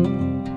Música